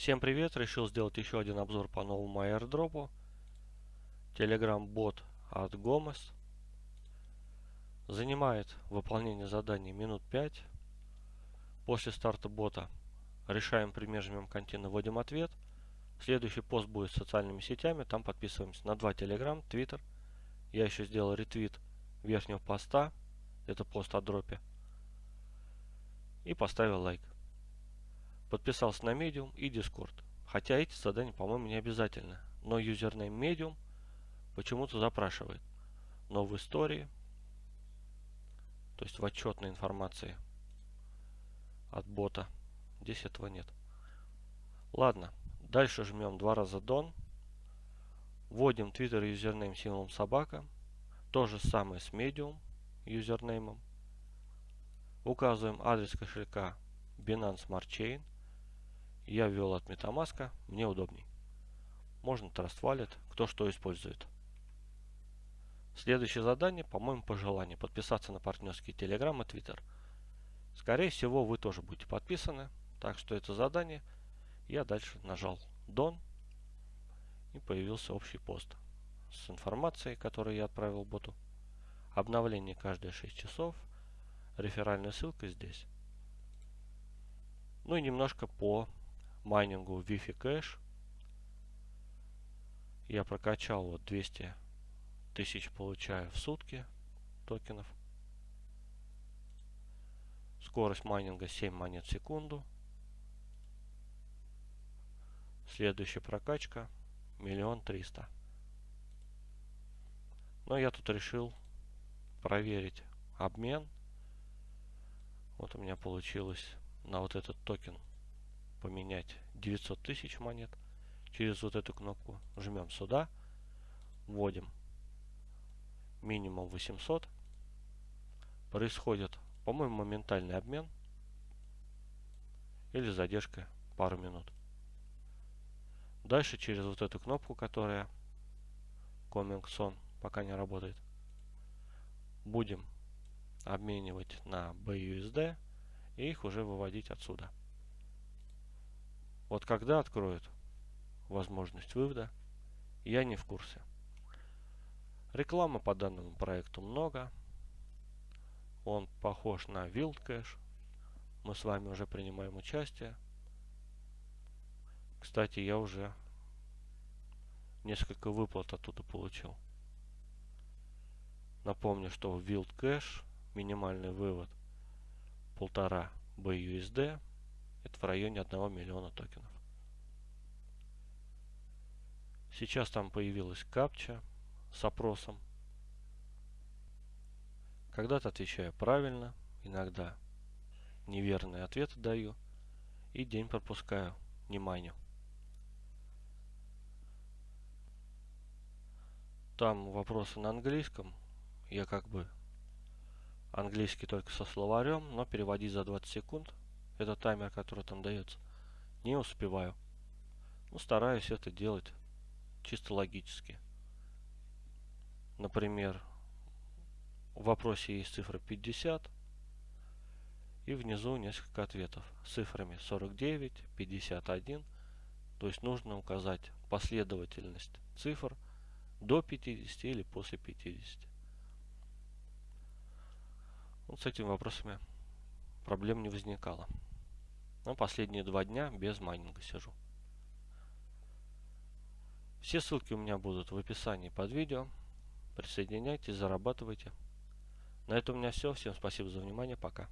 Всем привет! Решил сделать еще один обзор по новому airdropу. Telegram бот от Gomez. Занимает выполнение заданий минут 5. После старта бота решаем примежимым контина, вводим ответ. Следующий пост будет с социальными сетями. Там подписываемся на два Telegram, Twitter. Я еще сделал ретвит верхнего поста. Это пост о дропе. И поставил лайк. Подписался на Medium и Discord. Хотя эти задания, по-моему, не обязательны. Но username Medium почему-то запрашивает. Но в истории, то есть в отчетной информации от бота, здесь этого нет. Ладно, дальше жмем два раза Done. Вводим Twitter username с символом собака. То же самое с Medium юзернеймом. Указываем адрес кошелька Binance Smart Chain. Я ввел от MetaMask, мне удобней. Можно Trust Wallet, кто что использует. Следующее задание, по-моему, по желанию, подписаться на партнерские Telegram и Twitter. Скорее всего, вы тоже будете подписаны, так что это задание. Я дальше нажал Done и появился общий пост с информацией, которую я отправил боту. Обновление каждые 6 часов. Реферальная ссылка здесь. Ну и немножко по майнингу Wi-Fi кэш. Я прокачал вот 200 тысяч получаю в сутки токенов. Скорость майнинга 7 монет в секунду. Следующая прокачка миллион триста. Но я тут решил проверить обмен. Вот у меня получилось на вот этот токен поменять 900 тысяч монет. Через вот эту кнопку жмем сюда, вводим минимум 800. Происходит, по-моему, моментальный обмен или задержка пару минут. Дальше через вот эту кнопку, которая Coming Soon пока не работает, будем обменивать на BUSD и их уже выводить отсюда. Вот когда откроют возможность вывода, я не в курсе. Рекламы по данному проекту много. Он похож на Wildcash. Мы с вами уже принимаем участие. Кстати, я уже несколько выплат оттуда получил. Напомню, что в Wildcash минимальный вывод полтора BUSD это в районе 1 миллиона токенов. Сейчас там появилась капча с опросом. Когда-то отвечаю правильно, иногда неверные ответы даю и день пропускаю, не майню. Там вопросы на английском. Я как бы английский только со словарем, но переводить за 20 секунд это таймер, который там дается. Не успеваю. Ну, стараюсь это делать чисто логически. Например, в вопросе есть цифра 50 и внизу несколько ответов с цифрами 49, 51. То есть нужно указать последовательность цифр до 50 или после 50. Вот с этими вопросами проблем не возникало. Но последние два дня без майнинга сижу. Все ссылки у меня будут в описании под видео. Присоединяйтесь, зарабатывайте. На этом у меня все. Всем спасибо за внимание. Пока.